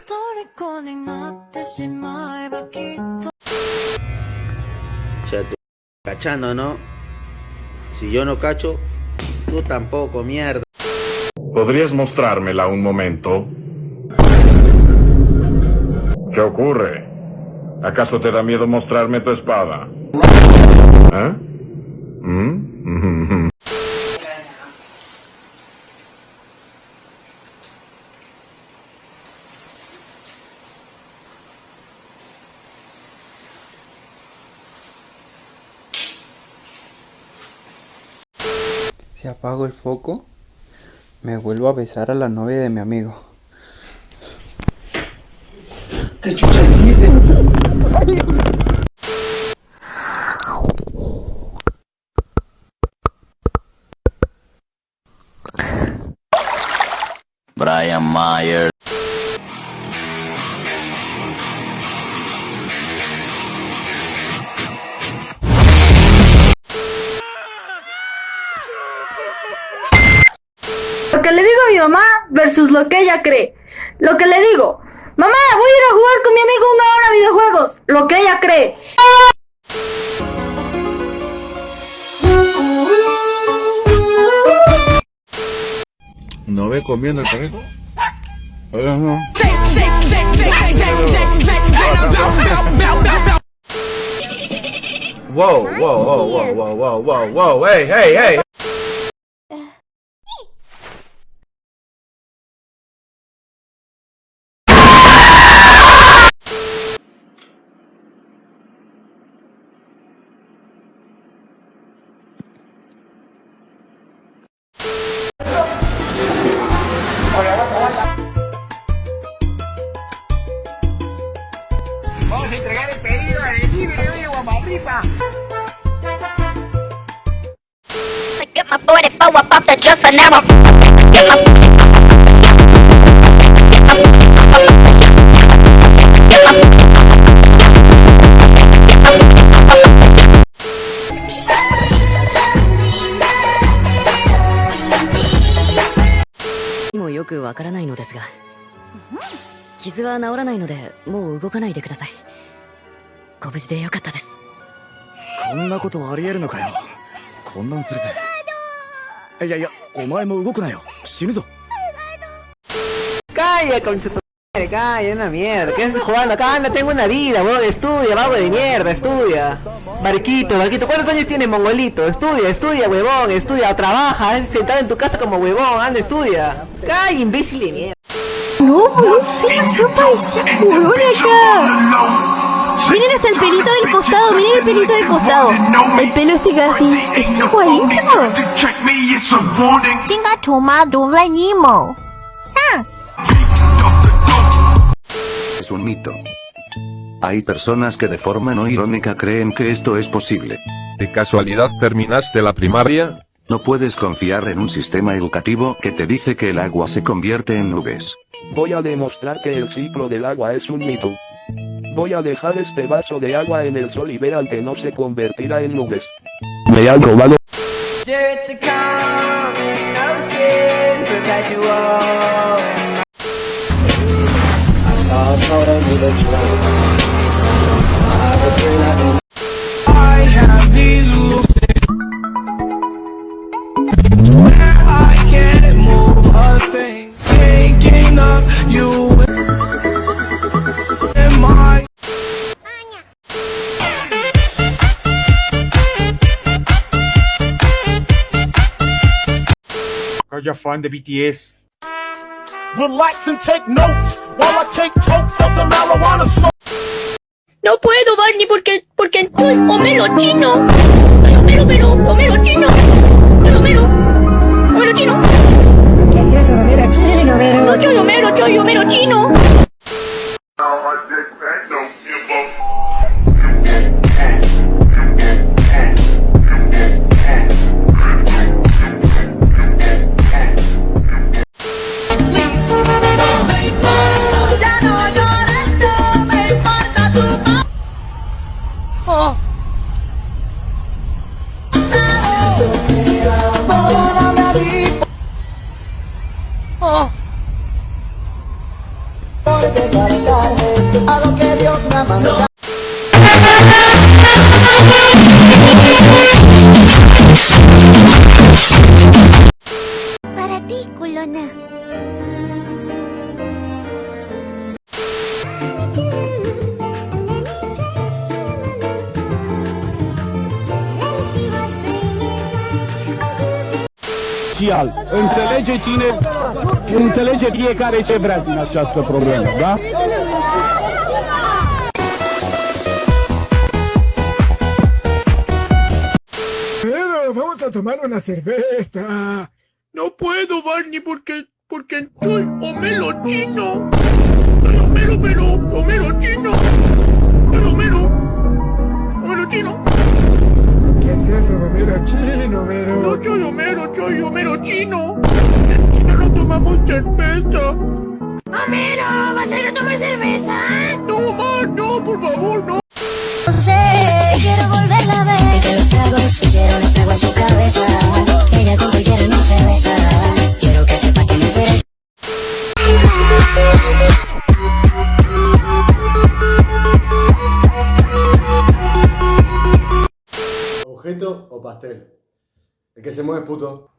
虜になってしまえばきっと O sea, tú cachando, ¿no? Si yo no cacho, tú tampoco, mierda. ¿Podrías mostrármela un momento? ¿Qué ocurre? ¿Acaso te da miedo mostrarme tu espada? ¿Eh? ¿Mm? Si apago el foco, me vuelvo a besar a la novia de mi amigo. ¿Qué chucha dijiste? Brian Myers. Mamá versus lo que ella cree. Lo que le digo, mamá, voy a ir a jugar con mi amigo una hora a videojuegos. Lo que ella cree. ¿No ve comiendo el perrito? Wow, wow, wow, wow, wow, wow, wow, wow, hey, hey, hey. Just an hour. Get my "もよくわからないのですが。傷は治らないのでもう動かないでください。ご無事でよかったです。こんなことありえるのかよ。混乱するぜ。いやいやお前も動くなよ死ぬぞ Calla, concha tu madre, calla, una mierda. ¿Qué haces jugando acá? Anda, tengo una vida, weón. Estudia, vago de mierda, estudia. Barquito, Barquito, ¿cuántos años tiene Mongolito? Estudia, estudia, huevón, estudia, trabaja, eh, sentado en tu casa como huevón, anda, estudia. Calla, imbécil de mierda. No, no sé, se parecía culón acá. Miren hasta el pelito del costado, miren el pelito del costado. El pelo este casi es igualito. Chinga tu madre, Nemo. Es un mito. Hay personas que de forma no irónica creen que esto es posible. ¿De casualidad terminaste la primaria? No puedes confiar en un sistema educativo que te dice que el agua se convierte en nubes. Voy a demostrar que el ciclo del agua es un mito. Voy a dejar este vaso de agua en el sol y verán que no se convertirá en nubes. Me han robado. And take notes while I take totes of the marijuana smoke. No puedo, Barney, porque, porque soy Homero chino. Soy Homero, pero, Homero chino. Soy Homero. Homero chino. ¿Qué eso, Homero chino, Homero? No soy Homero, soy Homero chino. Para ti, culona. Cial. Înțelege cine, înțelege fiecare ce vrea din această problemă, da? Vamos a tomar una cerveza. No puedo, Barney, porque, porque soy Homero chino. Soy Homero, pero Homero chino. Soy Homero. Homero chino. ¿Qué es eso, Homero chino, Homero? No soy Homero, soy Homero chino. En China no tomamos cerveza. Homero, ¿vas a ir a tomar cerveza? No, no, por favor, no. No sé, quiero volverla a ver. Que los tragos hicieron estrago a su cabeza. Ella con cualquiera no se besa. Quiero que sepa que me interesa. Objeto o pastel. El que se mueve es puto.